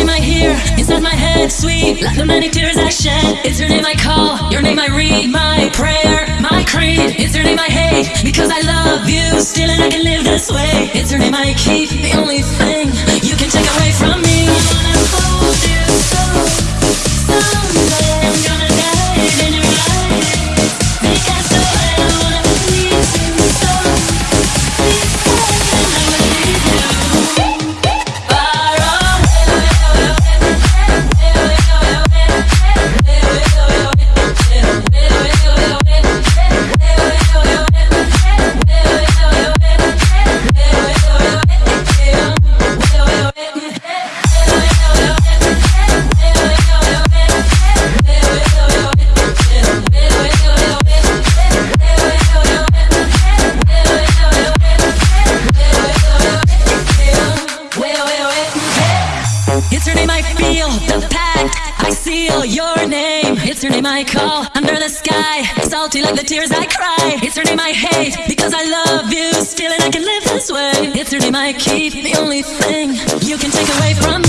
name I hear inside my head, sweet. Like the many tears I shed. It's your name I call, your name I read, my prayer, my creed. It's your name I hate because I love you still and I can live this way. It's your name I keep, the only It's your name I feel, the pact I seal your name. It's your name I call under the sky, salty like the tears I cry. It's your name I hate because I love you still and I can live this way. It's your name I keep, the only thing you can take away from